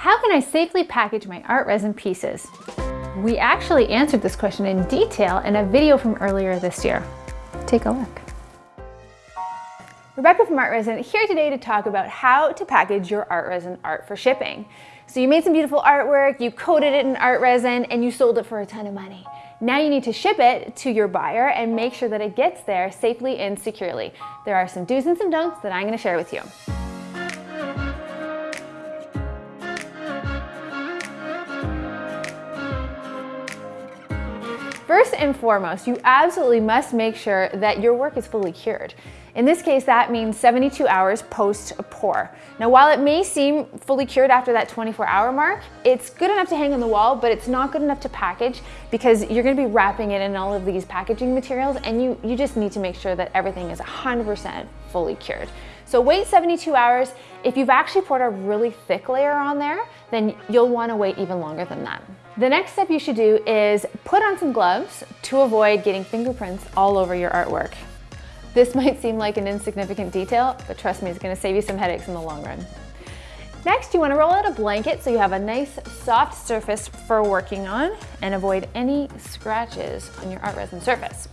How can I safely package my art resin pieces? We actually answered this question in detail in a video from earlier this year. Take a look. Rebecca from Art Resin here today to talk about how to package your art resin art for shipping. So you made some beautiful artwork, you coated it in art resin, and you sold it for a ton of money. Now you need to ship it to your buyer and make sure that it gets there safely and securely. There are some do's and some don'ts that I'm gonna share with you. First and foremost, you absolutely must make sure that your work is fully cured. In this case, that means 72 hours post-pour. Now, while it may seem fully cured after that 24 hour mark, it's good enough to hang on the wall, but it's not good enough to package because you're gonna be wrapping it in all of these packaging materials and you, you just need to make sure that everything is 100% fully cured. So wait 72 hours. If you've actually poured a really thick layer on there, then you'll wanna wait even longer than that. The next step you should do is put on some gloves to avoid getting fingerprints all over your artwork. This might seem like an insignificant detail, but trust me, it's gonna save you some headaches in the long run. Next, you wanna roll out a blanket so you have a nice soft surface for working on and avoid any scratches on your art resin surface.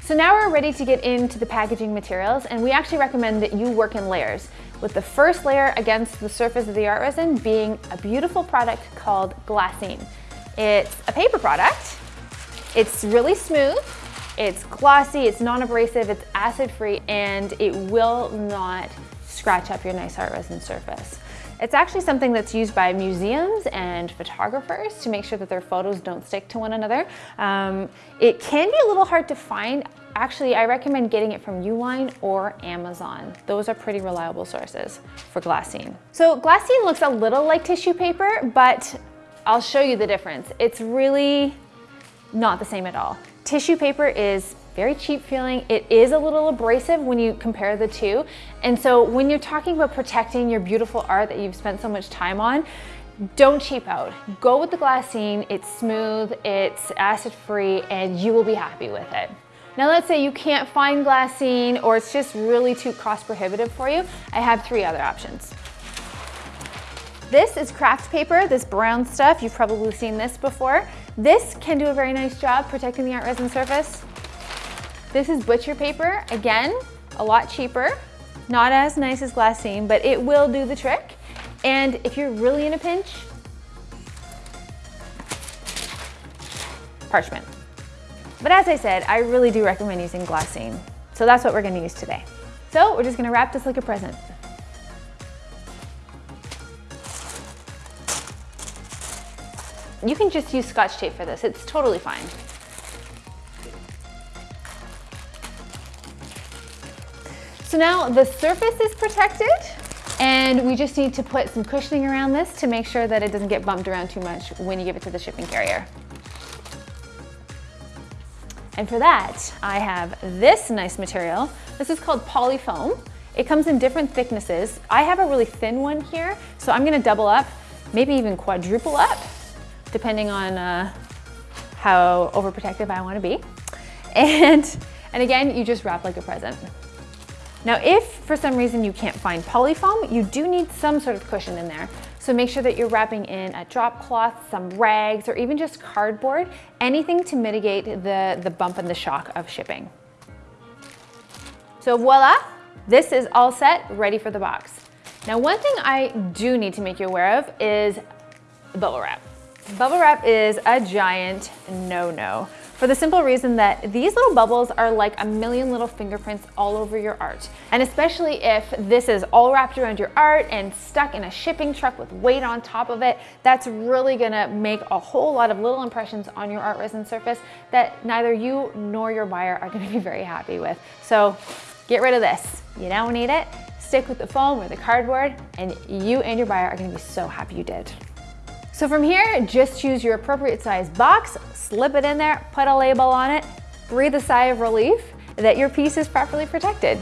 So now we're ready to get into the packaging materials and we actually recommend that you work in layers with the first layer against the surface of the art resin being a beautiful product called glassine. It's a paper product. It's really smooth. It's glossy, it's non-abrasive, it's acid-free, and it will not scratch up your nice art resin surface. It's actually something that's used by museums and photographers to make sure that their photos don't stick to one another. Um, it can be a little hard to find. Actually, I recommend getting it from Uline or Amazon. Those are pretty reliable sources for glassine. So glassine looks a little like tissue paper, but I'll show you the difference. It's really not the same at all. Tissue paper is very cheap feeling. It is a little abrasive when you compare the two. And so when you're talking about protecting your beautiful art that you've spent so much time on, don't cheap out. Go with the glassine. It's smooth, it's acid-free, and you will be happy with it. Now let's say you can't find glassine or it's just really too cost prohibitive for you. I have three other options. This is kraft paper, this brown stuff. You've probably seen this before. This can do a very nice job protecting the art resin surface. This is butcher paper, again, a lot cheaper, not as nice as glassine, but it will do the trick. And if you're really in a pinch, parchment. But as I said, I really do recommend using glassine. So that's what we're gonna use today. So we're just gonna wrap this like a present. You can just use scotch tape for this. It's totally fine. So now the surface is protected and we just need to put some cushioning around this to make sure that it doesn't get bumped around too much when you give it to the shipping carrier. And for that, I have this nice material. This is called polyfoam. It comes in different thicknesses. I have a really thin one here, so I'm gonna double up, maybe even quadruple up depending on uh, how overprotective I wanna be. And, and again, you just wrap like a present. Now, if for some reason you can't find polyfoam, you do need some sort of cushion in there. So make sure that you're wrapping in a drop cloth, some rags, or even just cardboard, anything to mitigate the, the bump and the shock of shipping. So voila, this is all set, ready for the box. Now, one thing I do need to make you aware of is bubble wrap. Bubble wrap is a giant no-no for the simple reason that these little bubbles are like a million little fingerprints all over your art. And especially if this is all wrapped around your art and stuck in a shipping truck with weight on top of it, that's really gonna make a whole lot of little impressions on your art resin surface that neither you nor your buyer are gonna be very happy with. So get rid of this. You don't need it. Stick with the foam or the cardboard and you and your buyer are gonna be so happy you did. So from here, just choose your appropriate size box, slip it in there, put a label on it, breathe a sigh of relief that your piece is properly protected.